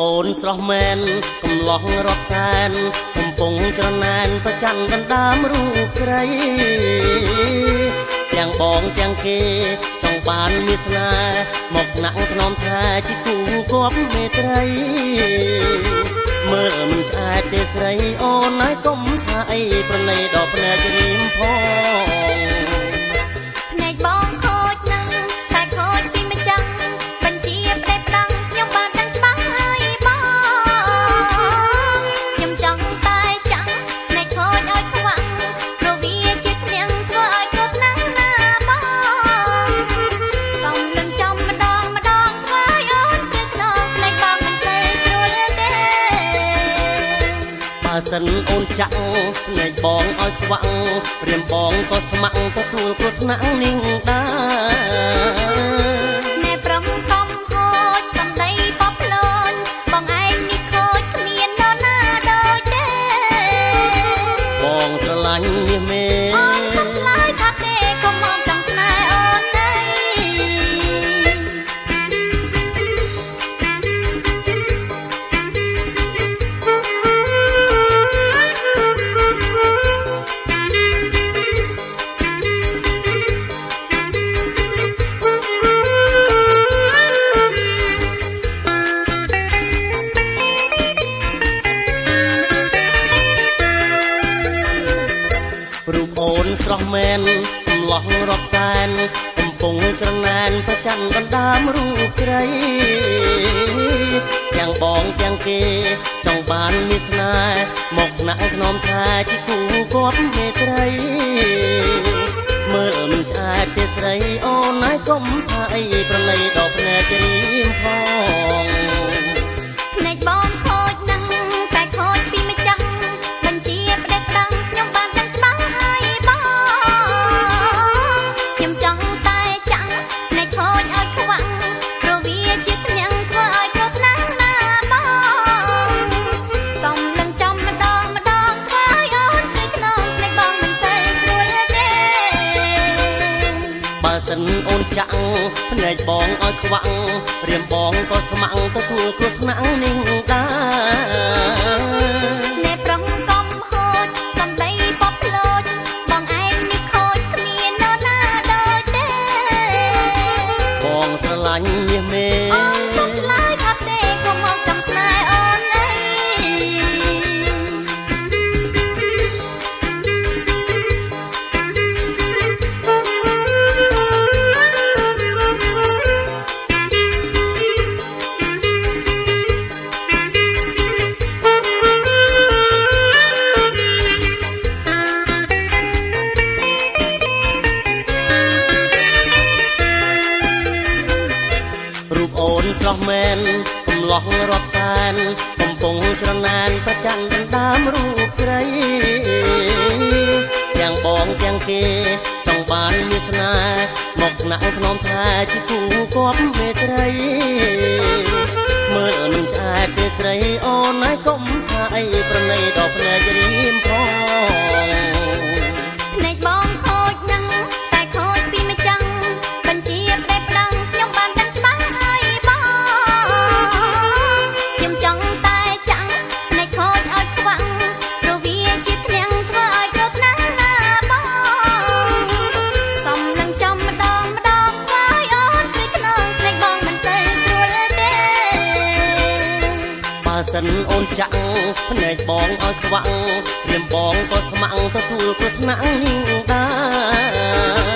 អូនស្រស់មែនកំឡោះរាប់សែនកំពុងច្រណែនប្រច័នកណ្ដាមរូបស្រីទាំងបងទាំងគេចង់បានមានស្នេហ៍មកណាក់ថ្នមថាជាគូគប់មេត្រីមើលមិនឆ្អែតទេស្រីអូនហើយកុំថាអីប្រណីដល់ភ្នែករៀមផង សិនអូនចាក់ភ្នែកបងឲ្យខ្វាក់ព្រាមបងក៏ស្ម័គ្រទទួលគ្រោះថ្នាក់នឹងដែរ រូបអូនស្រស់មែនកំឡោះរាប់សែនកំពុងច្រណែនប្រច័នដណ្ដើមរូបស្រីទាំងបងទាំងគេចង់បានមានស្នេហ៍មកណាក់ថ្នមថាជាគូគប់មេត្រីមើលមិនឆ្អែតទេស្រីអូនហើយកុំថាអីប្រណីដល់ភ្នែករៀមផង សិនអូនចាក់ភ្នែកបងឲ្យខ្វាក់រៀមបងក៏ស្ម័គ្រទទួលគ្រោះថ្នាក់នឹងដែរ ឡោះរាប់សែនកំពុងច្រណែនប្រច័នដណ្ដើមរូបស្រីទាំងបងទាំងគេចង់បានមានស្នេហ៍មកណាក់ថ្នមថាជាគូគប់មេត្រី សិនអូនចាក់ភ្នែកបងឲ្យខ្វាក់រៀមបងក៏ស្ម័គ្រទទួលគ្រោះថ្នាក់នេះដែរ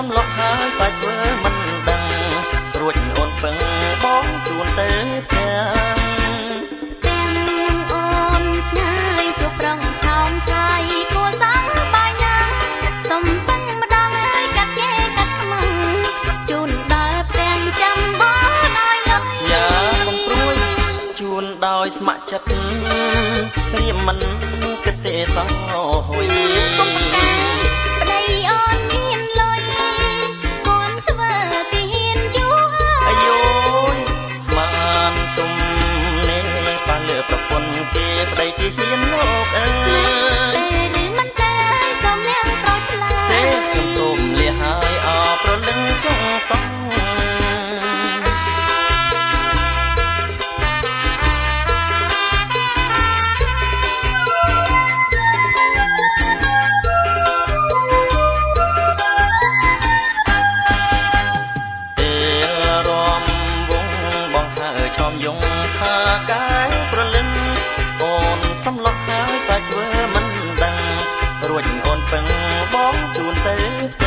សំឡុកហើយសាច់ធ្វើមិនដឹងត្រួចអូនពឹងបងជូនទៅផ្ទះដោយស្ម័គ្រចិត្តត្រៀមមិនគិតទេសោះហួយ ដឹងបងជូនទេ